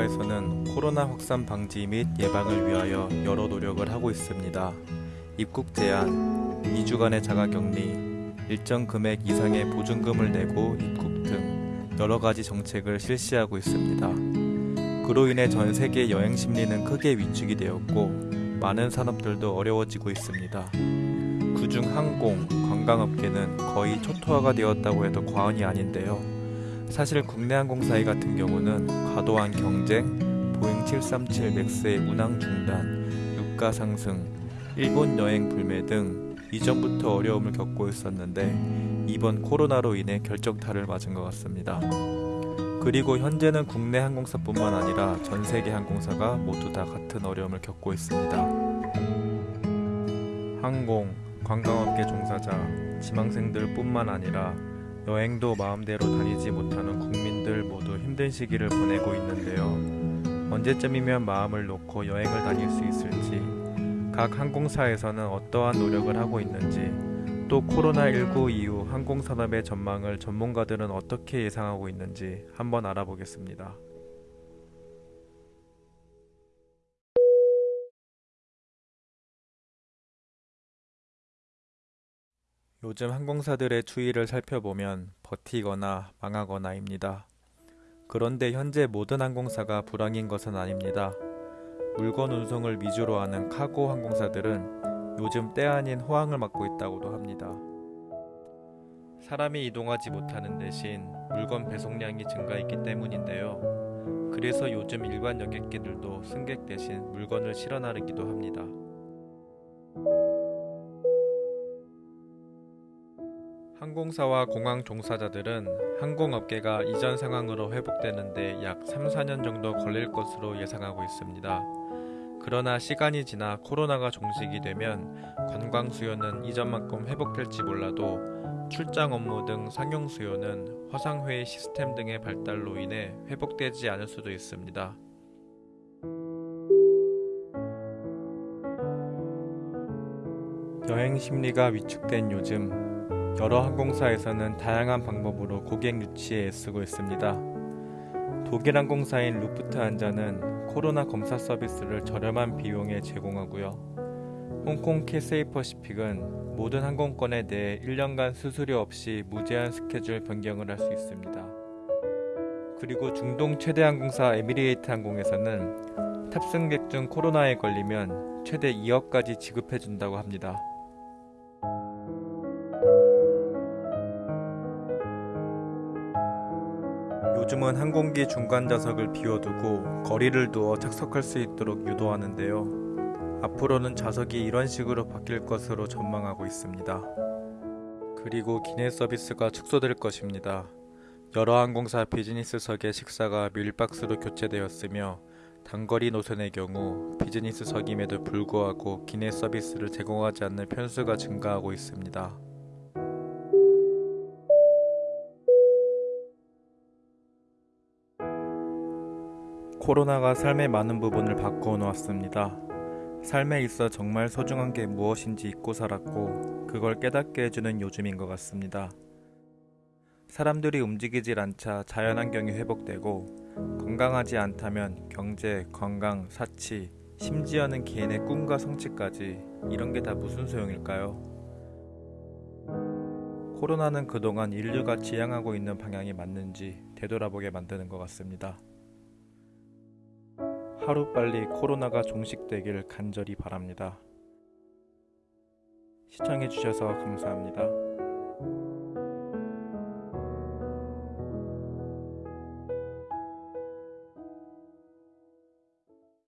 항공사에서는 코로나 확산 방지 및 예방을 위하여 여러 노력을 하고 있습니다. 입국 제한, 2주간의 자가격리, 일정 금액 이상의 보증금을 내고 입국 등 여러 가지 정책을 실시하고 있습니다. 그로 인해 전 세계 여행 심리는 크게 위축이 되었고 많은 산업들도 어려워지고 있습니다. 그중 항공, 관광업계는 거의 초토화가 되었다고 해도 과언이 아닌데요. 사실 국내 항공사의 같은 경우는 과도한 경쟁, 보잉 737 맥스의 운항 중단, 유가 상승, 일본 여행 불매 등 이전부터 어려움을 겪고 있었는데 이번 코로나로 인해 결정타를 맞은 것 같습니다. 그리고 현재는 국내 항공사뿐만 아니라 전 세계 항공사가 모두 다 같은 어려움을 겪고 있습니다. 항공, 관광업계 종사자, 지망생들 뿐만 아니라 여행도 마음대로 다니지 못하는 국민들 모두 힘든 시기를 보내고 있는데요. 언제쯤이면 마음을 놓고 여행을 다닐 수 있을지, 각 항공사에서는 어떠한 노력을 하고 있는지, 또 코로나19 이후 항공산업의 전망을 전문가들은 어떻게 예상하고 있는지 한번 알아보겠습니다. 요즘 항공사들의 추이를 살펴보면 버티거나 망하거나입니다. 그런데 현재 모든 항공사가 불황인 것은 아닙니다. 물건 운송을 위주로 하는 카고 항공사들은 요즘 때 아닌 호황을 맞고 있다고도 합니다. 사람이 이동하지 못하는 대신 물건 배송량이 증가했기 때문인데요. 그래서 요즘 일반 여객기들도 승객 대신 물건을 실어 나르기도 합니다. 항공사와 공항 종사자들은 항공업계가 이전 상황으로 회복되는데 약 3, 4년 정도 걸릴 것으로 예상하고 있습니다. 그러나 시간이 지나 코로나가 종식이 되면 관광 수요는 이전만큼 회복될지 몰라도 출장 업무 등 상용 수요는 화상회의 시스템 등의 발달로 인해 회복되지 않을 수도 있습니다. 여행 심리가 위축된 요즘 여러 항공사에서는 다양한 방법으로 고객 유치에 애쓰고 있습니다. 독일 항공사인 루프트한자는 코로나 검사 서비스를 저렴한 비용에 제공하고요. 홍콩 캐세이 퍼시픽은 모든 항공권에 대해 1년간 수수료 없이 무제한 스케줄 변경을 할 수 있습니다. 그리고 중동 최대 항공사 에미레이트 항공에서는 탑승객 중 코로나에 걸리면 최대 2억까지 지급해 준다고 합니다. 요즘은 항공기 중간 좌석을 비워두고 거리를 두어 착석할 수 있도록 유도하는데요. 앞으로는 좌석이 이런 식으로 바뀔 것으로 전망하고 있습니다. 그리고 기내 서비스가 축소될 것입니다. 여러 항공사 비즈니스석의 식사가 밀박스로 교체되었으며 단거리 노선의 경우 비즈니스석임에도 불구하고 기내 서비스를 제공하지 않는 편수가 증가하고 있습니다. 코로나가 삶의 많은 부분을 바꾸어 놓았습니다. 삶에 있어 정말 소중한 게 무엇인지 잊고 살았고 그걸 깨닫게 해주는 요즘인 것 같습니다. 사람들이 움직이질 않자 자연환경이 회복되고 건강하지 않다면 경제, 건강, 사치, 심지어는 개인의 꿈과 성취까지 이런 게 다 무슨 소용일까요? 코로나는 그동안 인류가 지향하고 있는 방향이 맞는지 되돌아보게 만드는 것 같습니다. 하루빨리 코로나가 종식되길 간절히 바랍니다. 시청해주셔서 감사합니다.